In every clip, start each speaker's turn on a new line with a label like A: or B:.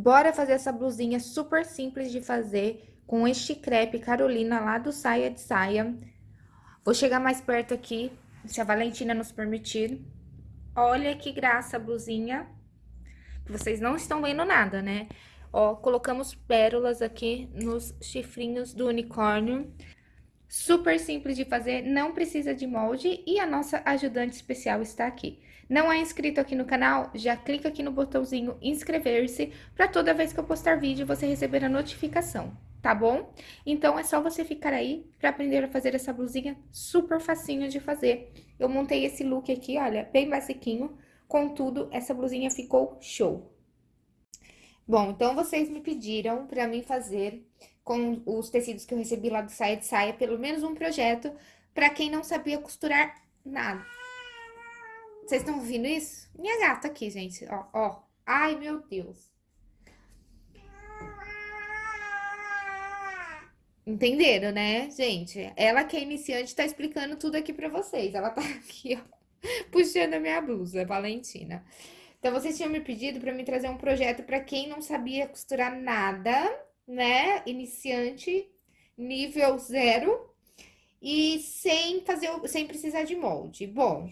A: Bora fazer essa blusinha super simples de fazer com este crepe Carolina lá do Saia de Saia. Vou chegar mais perto aqui, se a Valentina nos permitir. Olha que graça a blusinha. Vocês não estão vendo nada, né? Ó, colocamos pérolas aqui nos chifrinhos do unicórnio. Super simples de fazer, não precisa de molde e a nossa ajudante especial está aqui. Não é inscrito aqui no canal? Já clica aqui no botãozinho inscrever-se para toda vez que eu postar vídeo você receber a notificação, tá bom? Então, é só você ficar aí para aprender a fazer essa blusinha super facinho de fazer. Eu montei esse look aqui, olha, bem basiquinho, contudo, essa blusinha ficou show. Bom, então vocês me pediram para mim fazer com os tecidos que eu recebi lá do Saia de Saia, pelo menos um projeto para quem não sabia costurar nada. Vocês estão ouvindo isso? Minha gata aqui, gente, ó, ó. Ai, meu Deus. Entenderam, né, gente? Ela que é iniciante tá explicando tudo aqui pra vocês. Ela tá aqui, ó, puxando a minha blusa, Valentina. Então, vocês tinham me pedido pra me trazer um projeto pra quem não sabia costurar nada né? Iniciante, nível zero, e sem fazer, sem precisar de molde. Bom,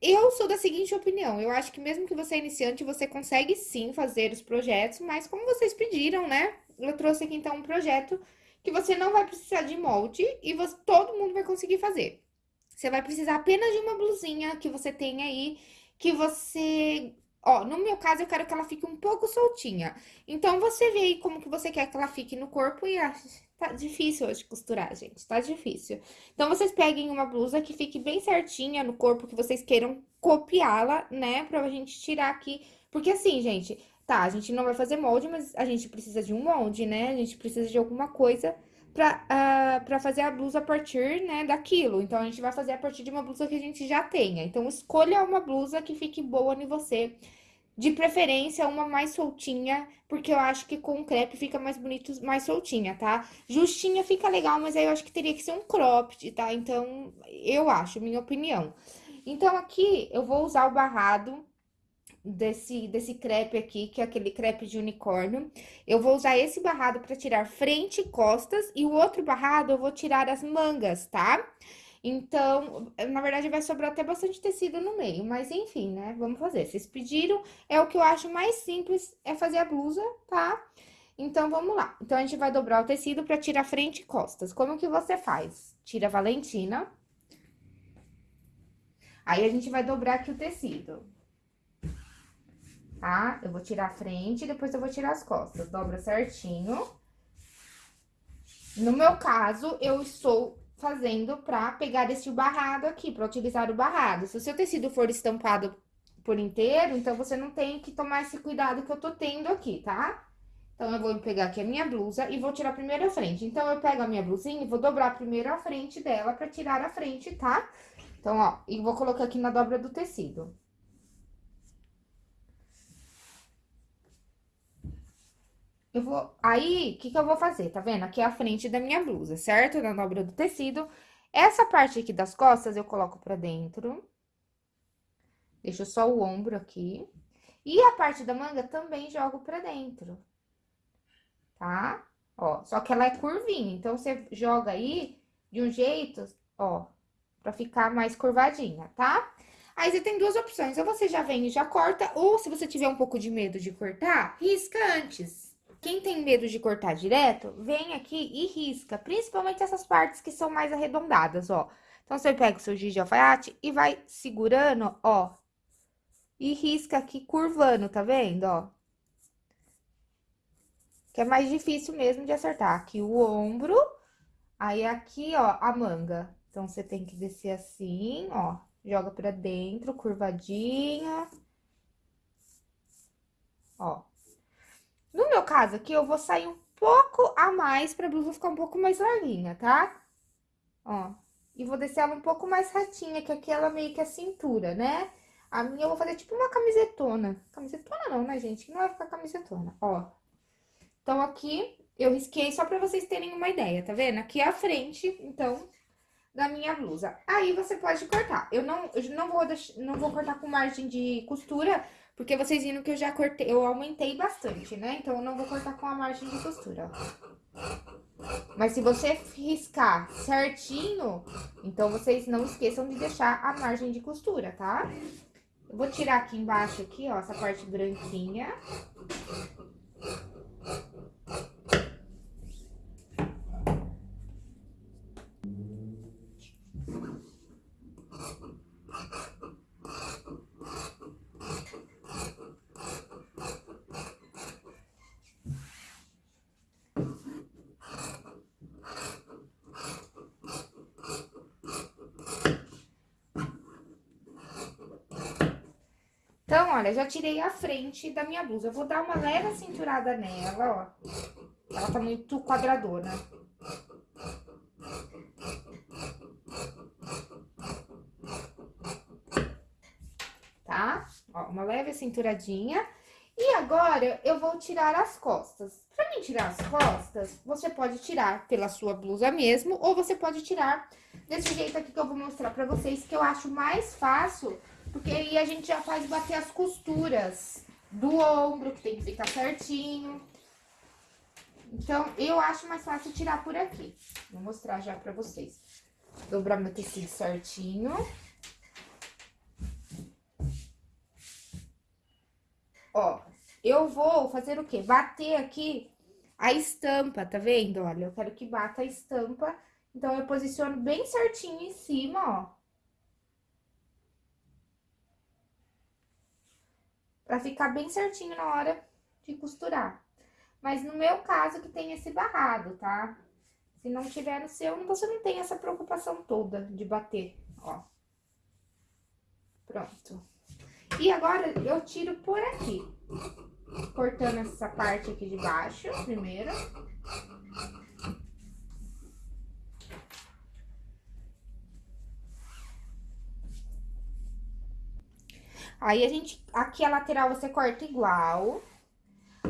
A: eu sou da seguinte opinião, eu acho que mesmo que você é iniciante, você consegue sim fazer os projetos, mas como vocês pediram, né? Eu trouxe aqui então um projeto que você não vai precisar de molde e você, todo mundo vai conseguir fazer. Você vai precisar apenas de uma blusinha que você tem aí, que você Ó, no meu caso, eu quero que ela fique um pouco soltinha. Então, você vê aí como que você quer que ela fique no corpo e... Ah, tá difícil hoje costurar, gente, tá difícil. Então, vocês peguem uma blusa que fique bem certinha no corpo, que vocês queiram copiá-la, né? Pra gente tirar aqui. Porque assim, gente, tá, a gente não vai fazer molde, mas a gente precisa de um molde, né? A gente precisa de alguma coisa pra, uh, pra fazer a blusa a partir, né, daquilo. Então, a gente vai fazer a partir de uma blusa que a gente já tenha. Então, escolha uma blusa que fique boa em você. De preferência, uma mais soltinha, porque eu acho que com crepe fica mais bonito, mais soltinha, tá? Justinha fica legal, mas aí eu acho que teria que ser um cropped, tá? Então, eu acho, minha opinião. Então, aqui, eu vou usar o barrado desse, desse crepe aqui, que é aquele crepe de unicórnio. Eu vou usar esse barrado para tirar frente e costas, e o outro barrado eu vou tirar as mangas, tá? Então, na verdade, vai sobrar até bastante tecido no meio, mas enfim, né? Vamos fazer. Vocês pediram, é o que eu acho mais simples, é fazer a blusa, tá? Então, vamos lá. Então, a gente vai dobrar o tecido para tirar frente e costas. Como que você faz? Tira a Valentina. Aí, a gente vai dobrar aqui o tecido tá? Eu vou tirar a frente e depois eu vou tirar as costas. Dobra certinho. No meu caso, eu estou fazendo pra pegar esse barrado aqui, pra utilizar o barrado. Se o seu tecido for estampado por inteiro, então você não tem que tomar esse cuidado que eu tô tendo aqui, tá? Então, eu vou pegar aqui a minha blusa e vou tirar primeiro a frente. Então, eu pego a minha blusinha e vou dobrar primeiro a frente dela pra tirar a frente, tá? Então, ó, e vou colocar aqui na dobra do tecido. Eu vou... Aí, o que que eu vou fazer? Tá vendo? Aqui é a frente da minha blusa, certo? Na dobra do tecido. Essa parte aqui das costas, eu coloco pra dentro. Deixo só o ombro aqui. E a parte da manga também jogo pra dentro. Tá? Ó, só que ela é curvinha, então, você joga aí de um jeito, ó, pra ficar mais curvadinha, tá? Aí, você tem duas opções, ou você já vem e já corta, ou se você tiver um pouco de medo de cortar, risca antes. Quem tem medo de cortar direto, vem aqui e risca, principalmente essas partes que são mais arredondadas, ó. Então, você pega o seu giz de alfaiate e vai segurando, ó, e risca aqui curvando, tá vendo, ó? Que é mais difícil mesmo de acertar. Aqui o ombro, aí aqui, ó, a manga. Então, você tem que descer assim, ó, joga pra dentro, curvadinha. Ó. No meu caso aqui, eu vou sair um pouco a mais pra blusa ficar um pouco mais larguinha, tá? Ó, e vou descer ela um pouco mais retinha, que aqui ela meio que é cintura, né? A minha eu vou fazer tipo uma camisetona. Camisetona não, né, gente? Não vai ficar camisetona, ó. Então, aqui eu risquei só pra vocês terem uma ideia, tá vendo? Aqui é a frente, então, da minha blusa. Aí, você pode cortar. Eu não, eu não, vou, não vou cortar com margem de costura, Porque vocês viram que eu já cortei, eu aumentei bastante, né? Então, eu não vou cortar com a margem de costura, ó. Mas se você riscar certinho, então vocês não esqueçam de deixar a margem de costura, tá? Eu vou tirar aqui embaixo, aqui, ó, essa parte branquinha. Então, olha, já tirei a frente da minha blusa. Eu vou dar uma leve cinturada nela, ó. Ela tá muito quadradona. Tá? Ó, uma leve cinturadinha. E agora, eu vou tirar as costas. Pra mim tirar as costas, você pode tirar pela sua blusa mesmo, ou você pode tirar desse jeito aqui que eu vou mostrar pra vocês, que eu acho mais fácil porque aí a gente já faz bater as costuras do ombro, que tem que ficar certinho. Então, eu acho mais fácil tirar por aqui. Vou mostrar já pra vocês. Dobrar meu tecido certinho. Ó, eu vou fazer o quê? Bater aqui a estampa, tá vendo? Olha, eu quero que bata a estampa. Então, eu posiciono bem certinho em cima, ó. Pra ficar bem certinho na hora de costurar. Mas no meu caso que tem esse barrado, tá? Se não tiver no seu, você não tem essa preocupação toda de bater, ó. Pronto. E agora eu tiro por aqui. Cortando essa parte aqui de baixo, primeiro. Aí, a gente, aqui a lateral você corta igual.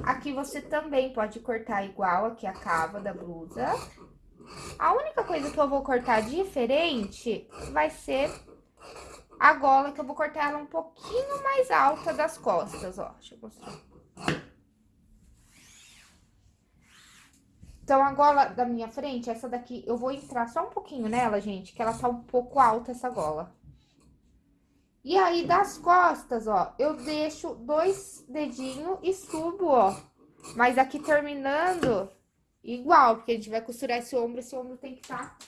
A: Aqui você também pode cortar igual, aqui a cava da blusa. A única coisa que eu vou cortar diferente vai ser a gola, que eu vou cortar ela um pouquinho mais alta das costas, ó. Deixa eu mostrar. Então, a gola da minha frente, essa daqui, eu vou entrar só um pouquinho nela, gente, que ela tá um pouco alta, essa gola. E aí, das costas, ó, eu deixo dois dedinhos e subo, ó. Mas aqui terminando igual, porque a gente vai costurar esse ombro, esse ombro tem que estar tá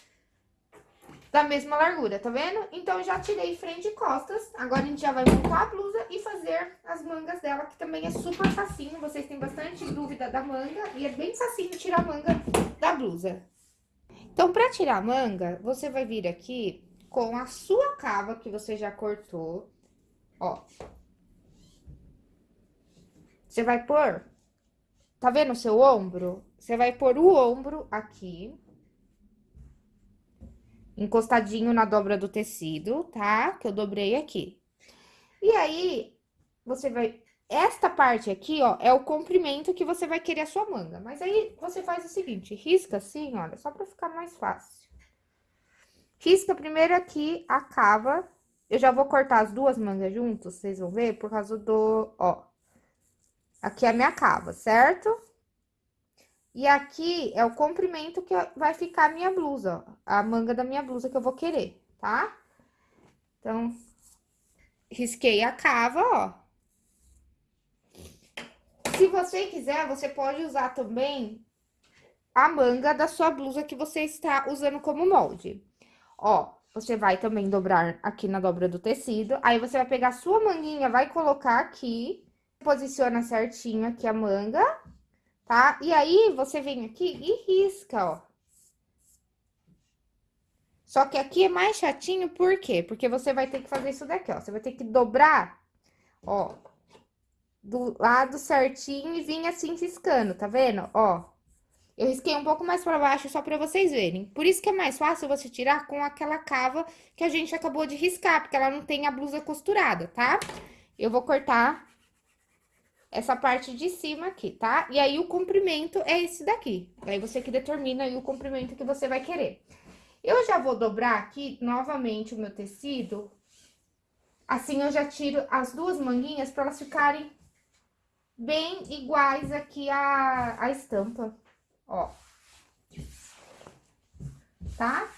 A: da mesma largura, tá vendo? Então, já tirei frente e costas. Agora, a gente já vai montar a blusa e fazer as mangas dela, que também é super facinho. Vocês têm bastante dúvida da manga e é bem facinho tirar a manga da blusa. Então, pra tirar a manga, você vai vir aqui com a sua cava que você já cortou, ó. Você vai pôr, tá vendo o seu ombro? Você vai pôr o ombro aqui, encostadinho na dobra do tecido, tá? Que eu dobrei aqui. E aí, você vai... Esta parte aqui, ó, é o comprimento que você vai querer a sua manga. Mas aí, você faz o seguinte, risca assim, olha, só pra ficar mais fácil. Risca primeiro aqui a cava. Eu já vou cortar as duas mangas juntas, vocês vão ver, por causa do, ó. Aqui é a minha cava, certo? E aqui é o comprimento que vai ficar a minha blusa, ó. A manga da minha blusa que eu vou querer, tá? Então, risquei a cava, ó. Se você quiser, você pode usar também a manga da sua blusa que você está usando como molde. Ó, você vai também dobrar aqui na dobra do tecido. Aí, você vai pegar sua manguinha, vai colocar aqui. Posiciona certinho aqui a manga, tá? E aí, você vem aqui e risca, ó. Só que aqui é mais chatinho, por quê? Porque você vai ter que fazer isso daqui, ó. Você vai ter que dobrar, ó, do lado certinho e vir assim riscando, tá vendo? Ó, eu risquei um pouco mais para baixo só para vocês verem. Por isso que é mais fácil você tirar com aquela cava que a gente acabou de riscar, porque ela não tem a blusa costurada, tá? Eu vou cortar essa parte de cima aqui, tá? E aí, o comprimento é esse daqui. Aí, você que determina aí o comprimento que você vai querer. Eu já vou dobrar aqui novamente o meu tecido Assim, eu já tiro as duas manguinhas para elas ficarem bem iguais aqui a, a estampa, ó. Tá?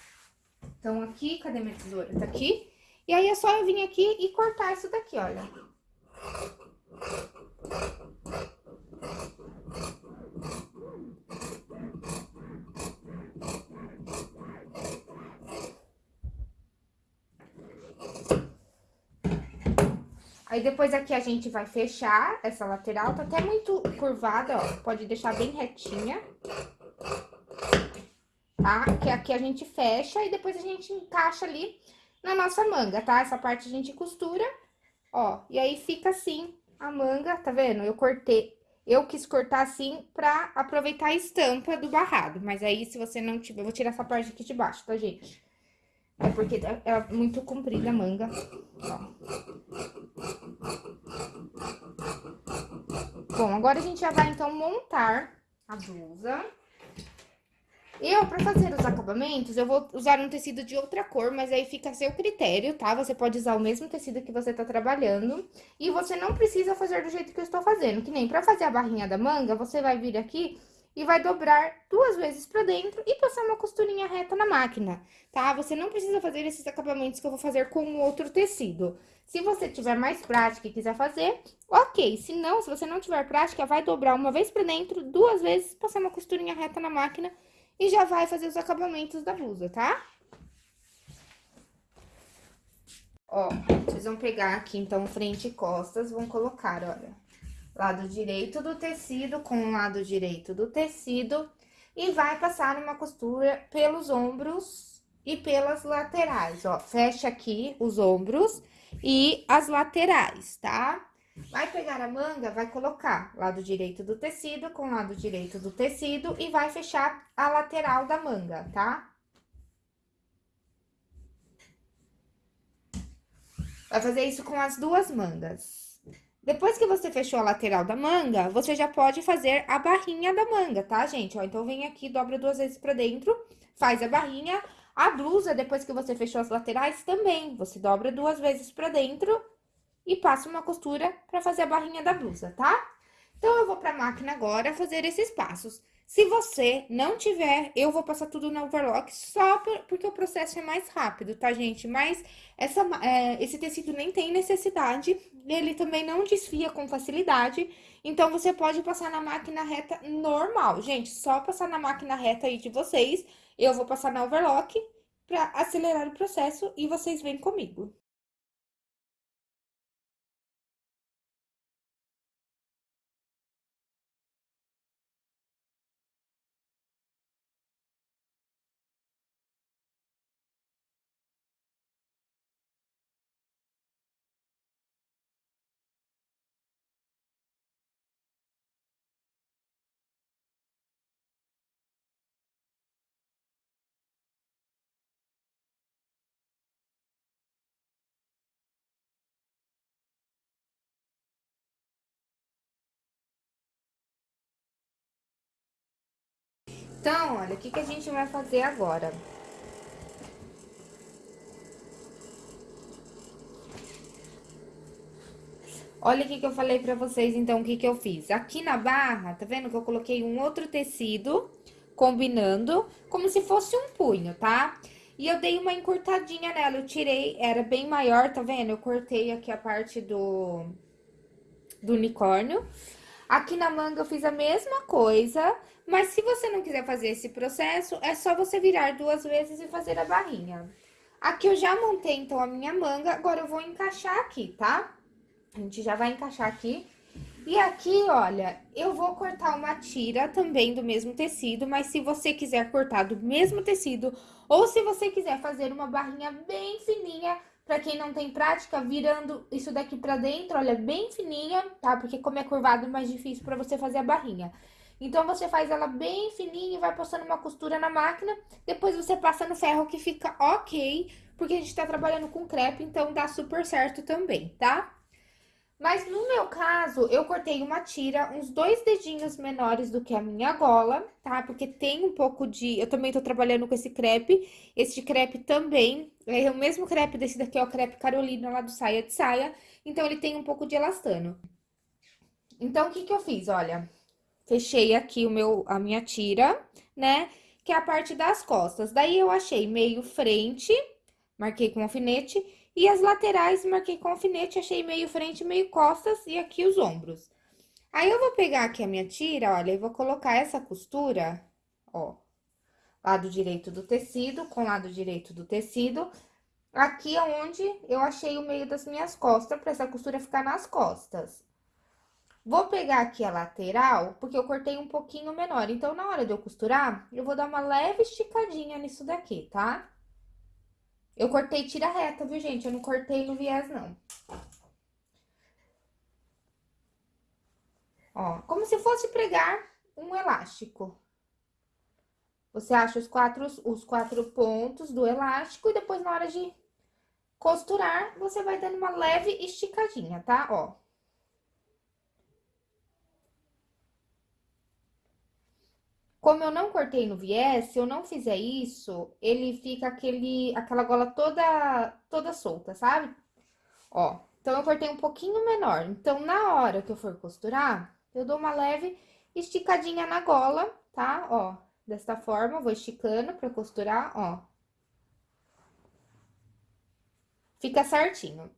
A: Então, aqui, cadê minha tesoura? Tá aqui. E aí, é só eu vir aqui e cortar isso daqui, olha. Aí, depois aqui a gente vai fechar essa lateral, tá até muito curvada, ó, pode deixar bem retinha. Tá? Que aqui a gente fecha e depois a gente encaixa ali na nossa manga, tá? Essa parte a gente costura, ó, e aí fica assim a manga, tá vendo? Eu cortei, eu quis cortar assim pra aproveitar a estampa do barrado, mas aí se você não tiver, eu vou tirar essa parte aqui de baixo, tá, gente? É porque é, é muito comprida a manga, ó. Bom, agora a gente já vai, então, montar a blusa. Eu, pra fazer os acabamentos, eu vou usar um tecido de outra cor, mas aí fica a seu critério, tá? Você pode usar o mesmo tecido que você tá trabalhando. E você não precisa fazer do jeito que eu estou fazendo. Que nem pra fazer a barrinha da manga, você vai vir aqui e vai dobrar duas vezes pra dentro e passar uma costurinha reta na máquina, tá? Você não precisa fazer esses acabamentos que eu vou fazer com outro tecido. Se você tiver mais prática e quiser fazer, ok. Se não, se você não tiver prática, vai dobrar uma vez pra dentro, duas vezes, passar uma costurinha reta na máquina e já vai fazer os acabamentos da blusa, tá? Ó, vocês vão pegar aqui, então, frente e costas, vão colocar, olha, lado direito do tecido com o lado direito do tecido e vai passar uma costura pelos ombros e pelas laterais, ó. Fecha aqui os ombros e as laterais, tá? Vai pegar a manga, vai colocar lado direito do tecido com lado direito do tecido e vai fechar a lateral da manga, tá? Vai fazer isso com as duas mangas. Depois que você fechou a lateral da manga, você já pode fazer a barrinha da manga, tá, gente? Ó, então, vem aqui, dobra duas vezes pra dentro, faz a barrinha. A blusa, depois que você fechou as laterais, também. Você dobra duas vezes pra dentro e passo uma costura pra fazer a barrinha da blusa, tá? Então, eu vou pra máquina agora fazer esses passos. Se você não tiver, eu vou passar tudo na overlock só por, porque o processo é mais rápido, tá, gente? Mas essa, é, esse tecido nem tem necessidade, ele também não desfia com facilidade, então você pode passar na máquina reta normal. Gente, só passar na máquina reta aí de vocês, eu vou passar na overlock pra acelerar o processo e vocês vêm comigo. Então, olha, o que, que a gente vai fazer agora? Olha o que, que eu falei pra vocês, então, o que, que eu fiz. Aqui na barra, tá vendo que eu coloquei um outro tecido, combinando, como se fosse um punho, tá? E eu dei uma encurtadinha nela, eu tirei, era bem maior, tá vendo? Eu cortei aqui a parte do, do unicórnio. Aqui na manga eu fiz a mesma coisa, mas se você não quiser fazer esse processo, é só você virar duas vezes e fazer a barrinha. Aqui eu já montei, então, a minha manga, agora eu vou encaixar aqui, tá? A gente já vai encaixar aqui. E aqui, olha, eu vou cortar uma tira também do mesmo tecido, mas se você quiser cortar do mesmo tecido, ou se você quiser fazer uma barrinha bem fininha, Pra quem não tem prática, virando isso daqui pra dentro, olha, bem fininha, tá? Porque como é curvado, é mais difícil pra você fazer a barrinha. Então, você faz ela bem fininha e vai passando uma costura na máquina. Depois, você passa no ferro que fica ok, porque a gente tá trabalhando com crepe, então dá super certo também, tá? Mas no meu caso, eu cortei uma tira uns dois dedinhos menores do que a minha gola, tá? Porque tem um pouco de... Eu também tô trabalhando com esse crepe. Esse crepe também é o mesmo crepe desse daqui, é o crepe Carolina lá do Saia de Saia. Então, ele tem um pouco de elastano. Então, o que que eu fiz? Olha, fechei aqui o meu, a minha tira, né? Que é a parte das costas. Daí, eu achei meio frente, marquei com alfinete e as laterais, marquei com alfinete, achei meio frente, meio costas e aqui os ombros. Aí, eu vou pegar aqui a minha tira, olha, e vou colocar essa costura, ó, lado direito do tecido com lado direito do tecido, aqui onde eu achei o meio das minhas costas, pra essa costura ficar nas costas. Vou pegar aqui a lateral, porque eu cortei um pouquinho menor. Então, na hora de eu costurar, eu vou dar uma leve esticadinha nisso daqui, tá? Eu cortei tira reta, viu, gente? Eu não cortei no viés, não. Ó, como se fosse pregar um elástico. Você acha os quatro, os quatro pontos do elástico e depois, na hora de costurar, você vai dando uma leve esticadinha, tá? Ó. Como eu não cortei no viés, se eu não fizer isso, ele fica aquele, aquela gola toda, toda solta, sabe? Ó, então, eu cortei um pouquinho menor. Então, na hora que eu for costurar, eu dou uma leve esticadinha na gola, tá? Ó, desta forma, vou esticando pra costurar, ó. Fica certinho.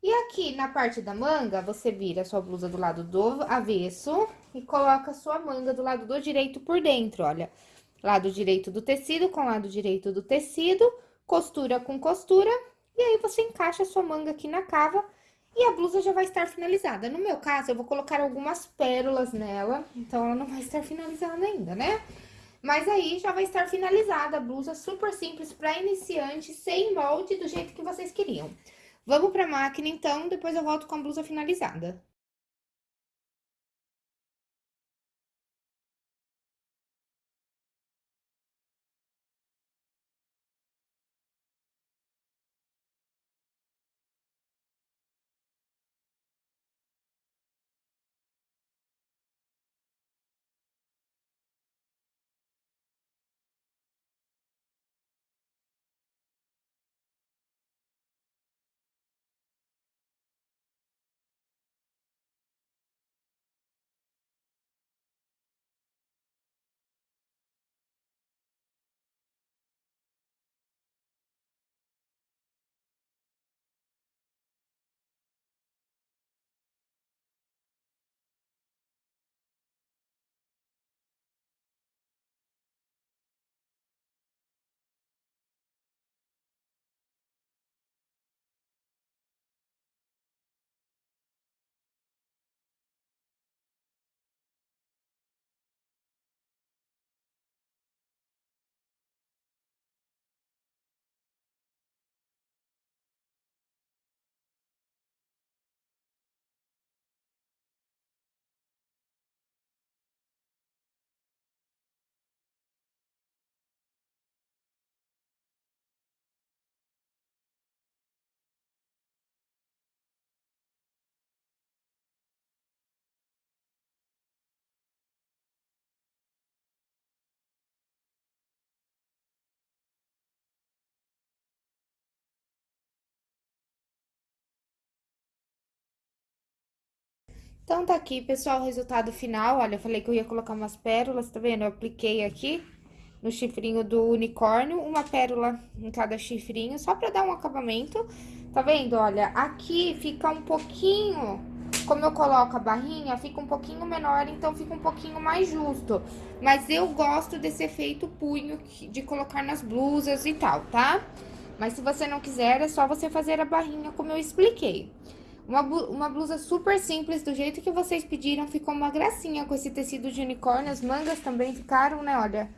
A: E aqui na parte da manga, você vira a sua blusa do lado do avesso e coloca a sua manga do lado do direito por dentro, olha. Lado direito do tecido com lado direito do tecido, costura com costura, e aí você encaixa a sua manga aqui na cava e a blusa já vai estar finalizada. No meu caso, eu vou colocar algumas pérolas nela, então ela não vai estar finalizada ainda, né? Mas aí já vai estar finalizada a blusa, super simples para iniciante, sem molde, do jeito que vocês queriam. Vamos pra máquina, então, depois eu volto com a blusa finalizada. Então, tá aqui, pessoal, o resultado final. Olha, eu falei que eu ia colocar umas pérolas, tá vendo? Eu apliquei aqui no chifrinho do unicórnio, uma pérola em cada chifrinho, só pra dar um acabamento. Tá vendo? Olha, aqui fica um pouquinho... Como eu coloco a barrinha, fica um pouquinho menor, então fica um pouquinho mais justo. Mas eu gosto desse efeito punho de colocar nas blusas e tal, tá? Mas se você não quiser, é só você fazer a barrinha como eu expliquei. Uma, uma blusa super simples, do jeito que vocês pediram, ficou uma gracinha com esse tecido de unicórnio. As mangas também ficaram, né, olha,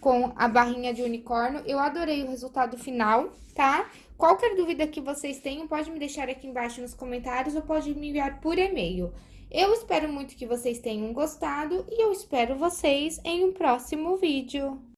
A: com a barrinha de unicórnio. Eu adorei o resultado final, tá? Qualquer dúvida que vocês tenham, pode me deixar aqui embaixo nos comentários ou pode me enviar por e-mail. Eu espero muito que vocês tenham gostado e eu espero vocês em um próximo vídeo.